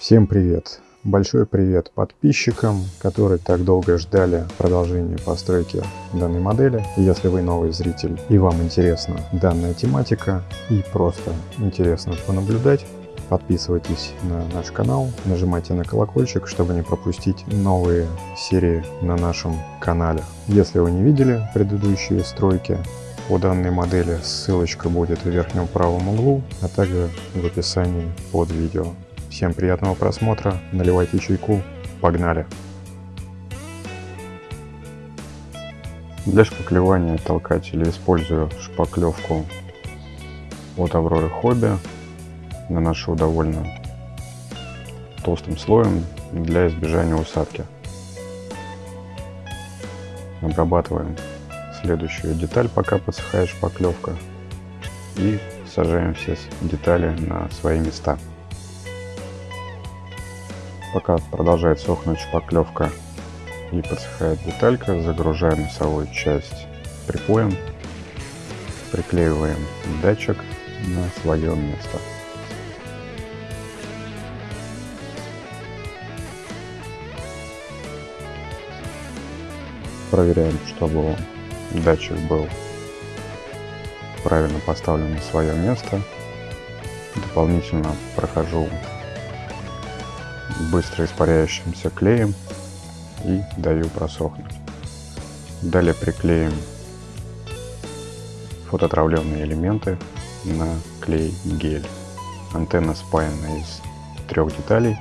Всем привет! Большой привет подписчикам, которые так долго ждали продолжения постройки данной модели. Если вы новый зритель и вам интересна данная тематика и просто интересно понаблюдать, подписывайтесь на наш канал, нажимайте на колокольчик, чтобы не пропустить новые серии на нашем канале. Если вы не видели предыдущие стройки, по данной модели ссылочка будет в верхнем правом углу, а также в описании под видео. Всем приятного просмотра, наливайте чайку, погнали! Для шпаклевания толкателя использую шпаклевку от Авроры Хобби. Наношу довольно толстым слоем для избежания усадки. Обрабатываем следующую деталь, пока подсыхает шпаклевка. И сажаем все детали на свои места. Пока продолжает сохнуть шпаклевка и подсыхает деталька, загружаем носовую часть припоем, приклеиваем датчик на свое место. Проверяем, чтобы датчик был правильно поставлен на свое место. Дополнительно прохожу быстро испаряющимся клеем и даю просохнуть. Далее приклеим фототравленные элементы на клей гель. Антенна спаяна из трех деталей.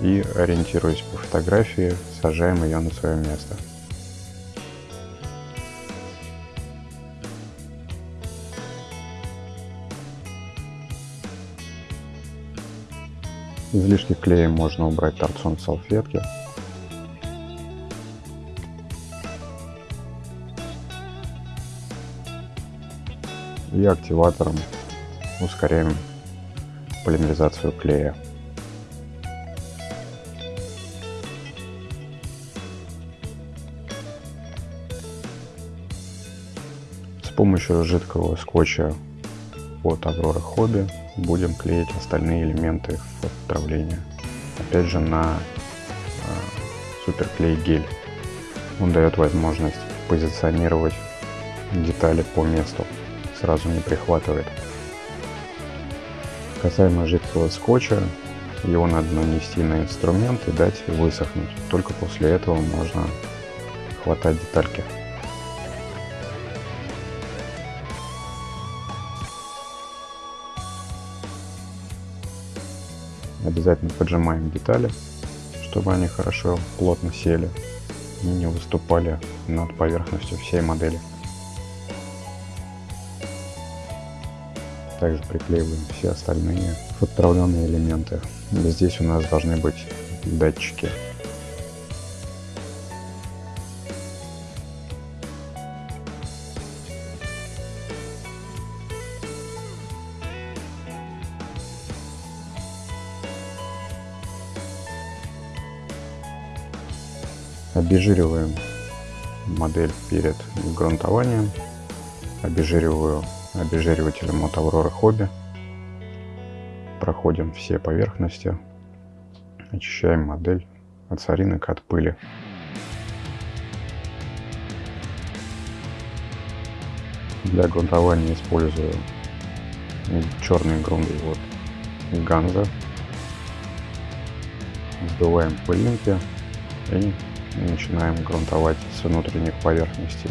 И ориентируясь по фотографии, сажаем ее на свое место. Излишки клея можно убрать торцом салфетки. И активатором ускоряем полимеризацию клея. С помощью жидкого скотча от Аврора Хобби будем клеить остальные элементы отправления. Опять же на э, суперклей гель. Он дает возможность позиционировать детали по месту, сразу не прихватывает. Касаемо жидкого скотча, его надо нанести на инструмент и дать высохнуть. Только после этого можно хватать детальки. Обязательно поджимаем детали, чтобы они хорошо плотно сели и не выступали над поверхностью всей модели. Также приклеиваем все остальные отправленные элементы. Здесь у нас должны быть датчики Обезжириваем модель перед грунтованием. Обезжириваю обезжиривателем от Aurora Hobby. Проходим все поверхности. Очищаем модель от соринок, от пыли. Для грунтования использую черный грунт от Ганза. Сдуваем пылинки и начинаем грунтовать с внутренних поверхностей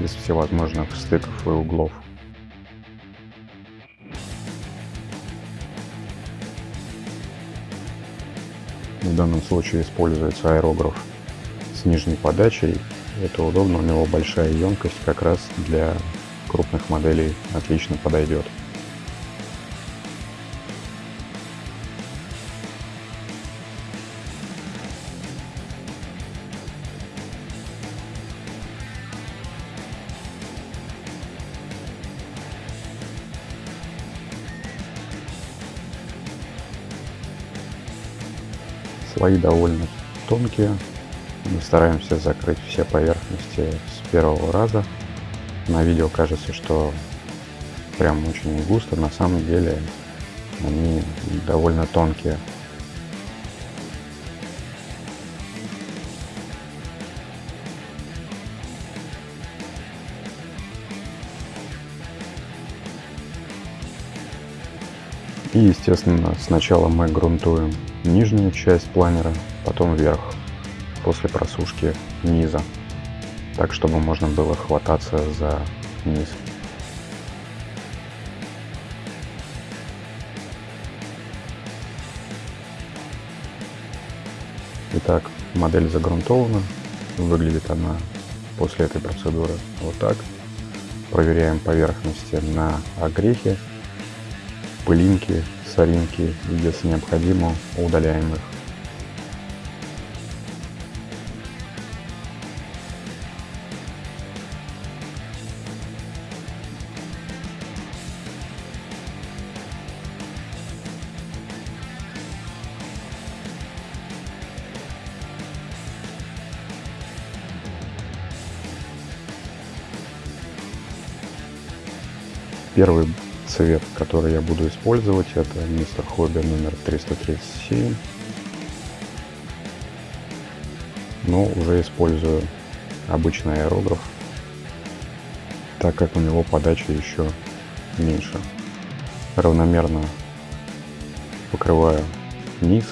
без всевозможных стыков и углов. В данном случае используется аэрограф с нижней подачей. Это удобно, у него большая емкость, как раз для крупных моделей отлично подойдет. Слои довольно тонкие. Мы стараемся закрыть все поверхности с первого раза. На видео кажется, что прям очень густо. На самом деле они довольно тонкие. И, естественно, сначала мы грунтуем нижнюю часть планера, потом вверх, после просушки низа, так, чтобы можно было хвататься за низ. Итак, модель загрунтована. Выглядит она после этой процедуры вот так. Проверяем поверхности на огрехи пылинки, соринки и, если необходимо, удаляем их. Первый цвет, который я буду использовать, это мистер Хобби номер 337. Но уже использую обычный аэрограф, так как у него подача еще меньше. Равномерно покрываю низ,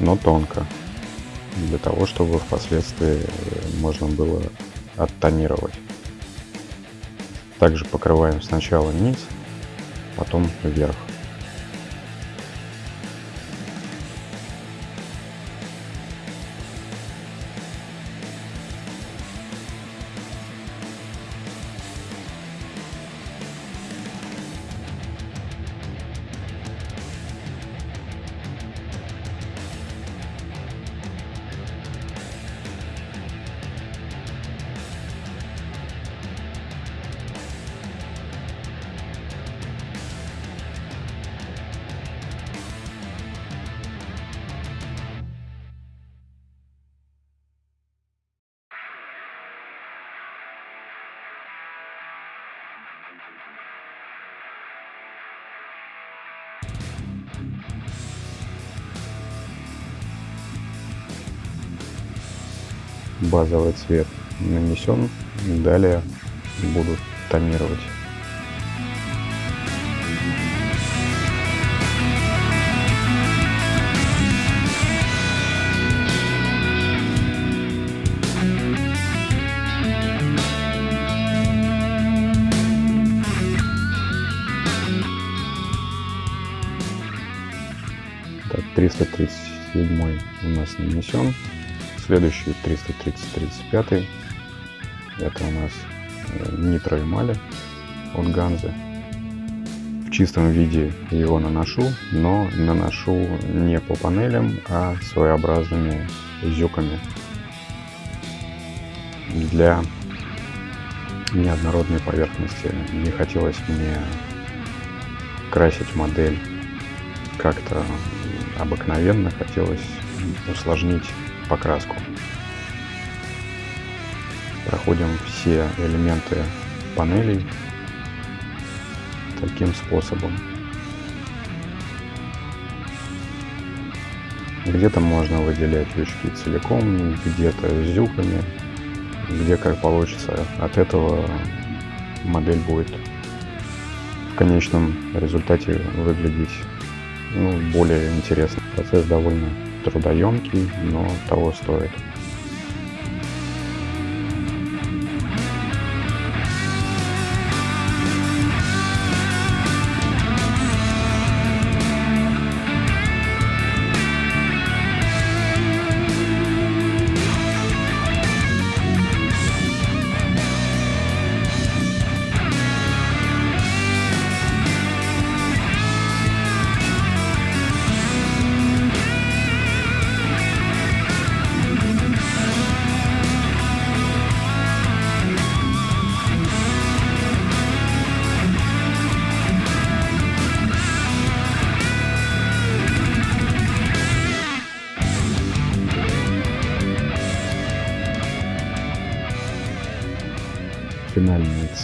но тонко, для того, чтобы впоследствии можно было оттонировать. Также покрываем сначала низ, потом вверх. Базовый цвет нанесен. Далее буду тонировать. Так, 337 у нас нанесен. Следующий 330-35. Это у нас э, нитро эмали от Ганзы. В чистом виде его наношу, но наношу не по панелям, а своеобразными зюками. Для неоднородной поверхности не хотелось мне красить модель как-то обыкновенно, хотелось усложнить покраску. Проходим все элементы панелей таким способом. Где-то можно выделять лючки целиком, где-то зюками, где как получится. От этого модель будет в конечном результате выглядеть ну, более интересно. Процесс довольно трудоемкий, но того стоит.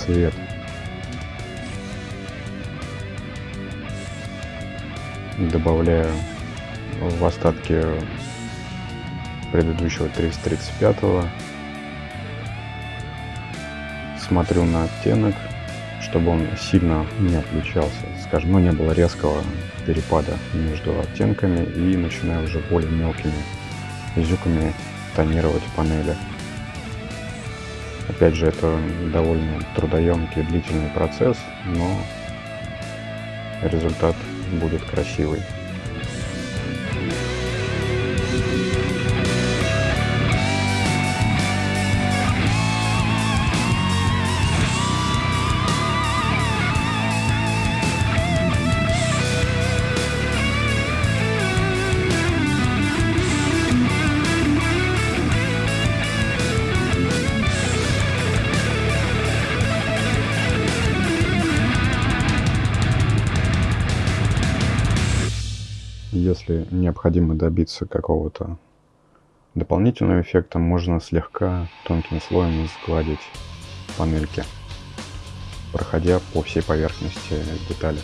Цвет добавляю в остатки предыдущего 335 смотрю на оттенок чтобы он сильно не отличался скажем ну не было резкого перепада между оттенками и начинаю уже более мелкими зюками тонировать панели опять же это довольно трудоемкий длительный процесс но результат будет красивый Если необходимо добиться какого-то дополнительного эффекта, можно слегка тонким слоем сгладить панельки, проходя по всей поверхности детали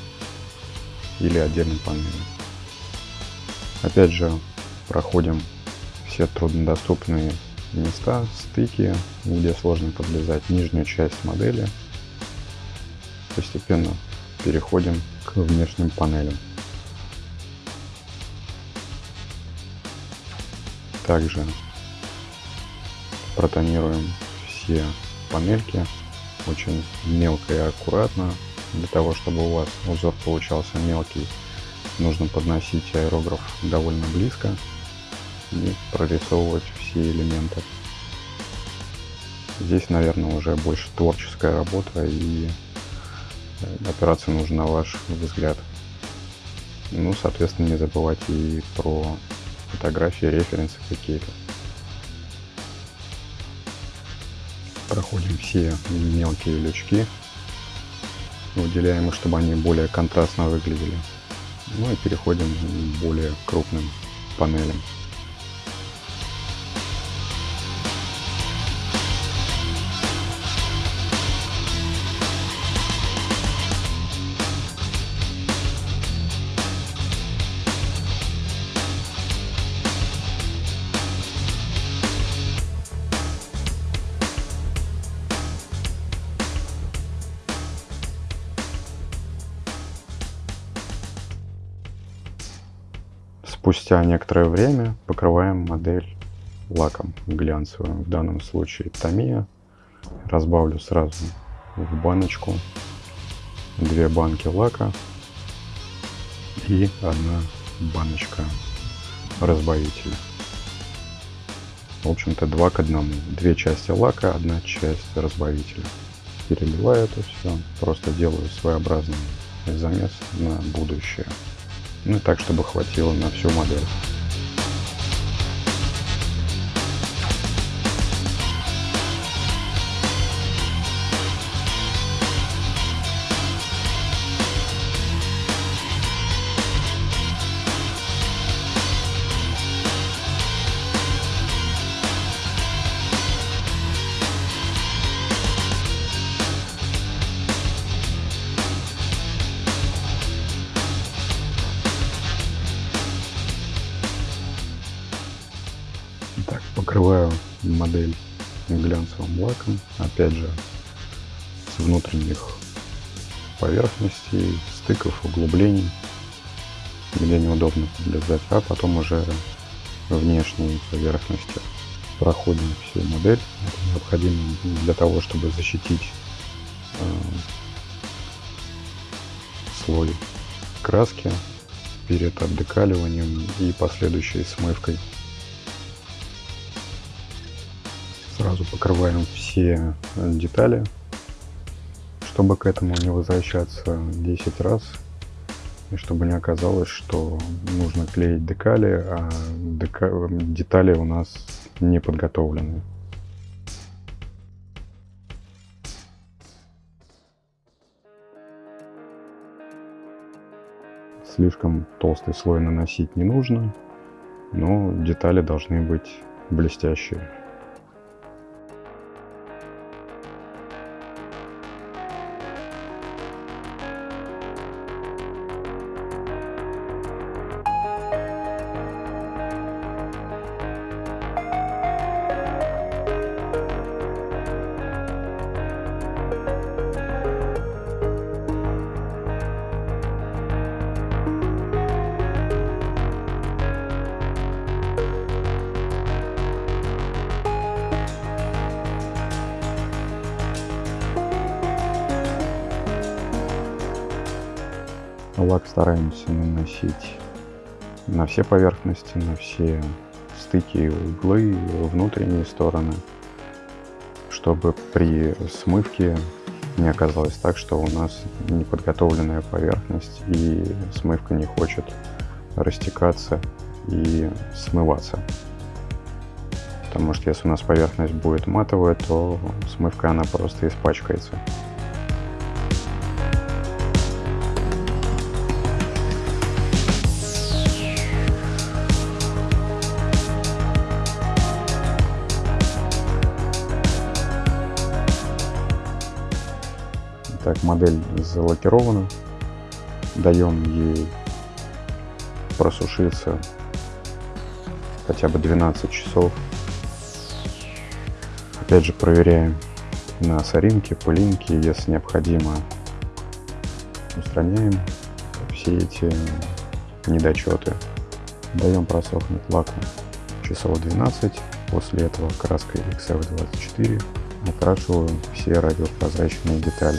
или отдельной панели. Опять же, проходим все труднодоступные места, стыки, где сложно подлезать, нижнюю часть модели. Постепенно переходим к внешним панелям. Также протонируем все панельки очень мелко и аккуратно. Для того, чтобы у вас узор получался мелкий, нужно подносить аэрограф довольно близко и прорисовывать все элементы. Здесь, наверное, уже больше творческая работа и э, опираться нужно на ваш взгляд. Ну, соответственно, не забывайте и про фотографии, референсы какие-то. Проходим все мелкие лючки, выделяем их, чтобы они более контрастно выглядели. Ну и переходим к более крупным панелям. Спустя некоторое время покрываем модель лаком глянцевым, в данном случае Тamiya. Разбавлю сразу в баночку две банки лака и одна баночка разбавителя. В общем-то два к одному. Две части лака, одна часть разбавителя. Переливаю это все, просто делаю своеобразный замес на будущее. Ну так, чтобы хватило на всю модель. Модель глянцевым лаком, опять же с внутренних поверхностей, стыков, углублений, где неудобно подлезать, а потом уже внешние поверхности. Проходим всю модель, это необходимо для того, чтобы защитить э, слой краски перед обдекаливанием и последующей смывкой Сразу покрываем все детали, чтобы к этому не возвращаться 10 раз. И чтобы не оказалось, что нужно клеить декали, а дека... детали у нас не подготовлены. Слишком толстый слой наносить не нужно, но детали должны быть блестящие. Стараемся наносить на все поверхности, на все стыки, углы, внутренние стороны, чтобы при смывке не оказалось так, что у нас неподготовленная поверхность и смывка не хочет растекаться и смываться. Потому что если у нас поверхность будет матовая, то смывка она просто испачкается. Модель залакирована. Даем ей просушиться хотя бы 12 часов. Опять же проверяем на соринке, пылинки, если необходимо. Устраняем все эти недочеты. Даем просохнуть лаку часов 12. После этого краской XF24 окрашиваю все радиопрозрачные детали.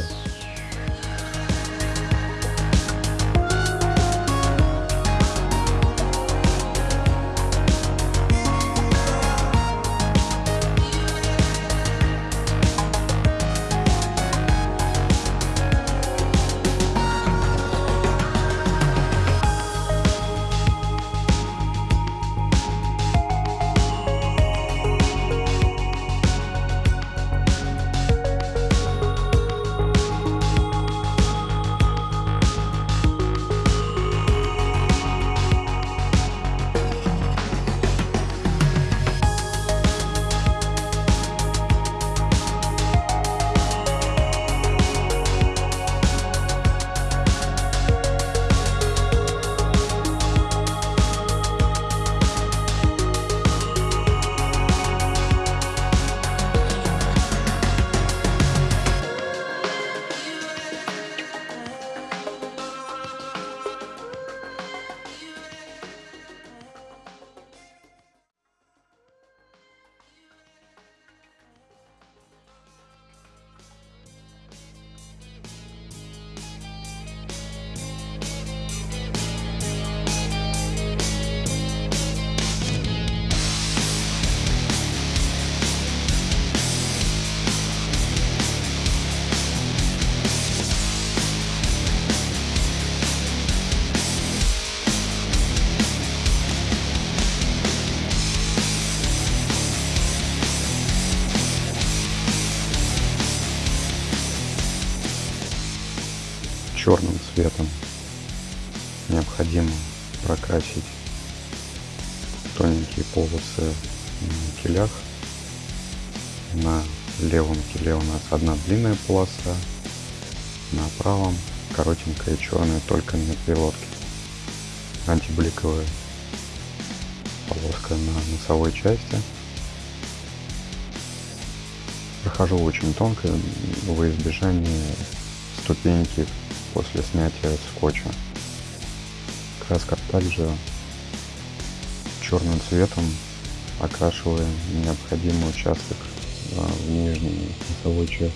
Прокрасить тоненькие полосы на килях. На левом киле у нас одна длинная полоса, на правом коротенькая черная только на пилотке. Антибликовая полоска на носовой части. Прохожу очень тонко во избежание ступеньки после снятия скотча. Краска также черным цветом окрашиваем необходимый участок а, в нижней носовой части.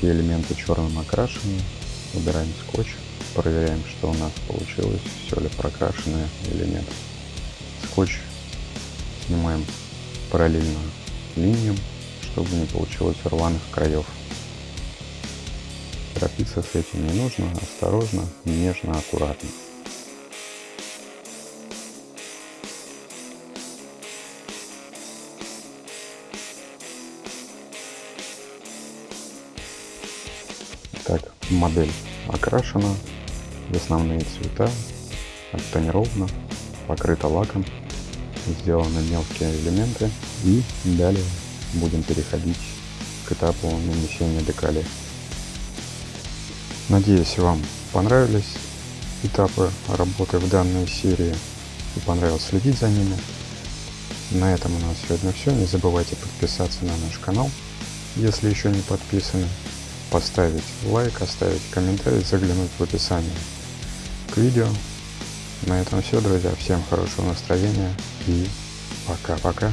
Все элементы черным окрашены. Убираем скотч, проверяем, что у нас получилось, все ли прокрашено или нет. Скотч снимаем параллельно линиям, чтобы не получилось рваных краев. Торопиться с этим не нужно, осторожно, нежно, аккуратно. Модель окрашена в основные цвета, оттонирована, покрыта лаком, сделаны мелкие элементы и далее будем переходить к этапу нанесения декали. Надеюсь, вам понравились этапы работы в данной серии и понравилось следить за ними. На этом у нас сегодня все. Не забывайте подписаться на наш канал, если еще не подписаны, поставить лайк, оставить комментарий, заглянуть в описание к видео. На этом все, друзья. Всем хорошего настроения и пока-пока.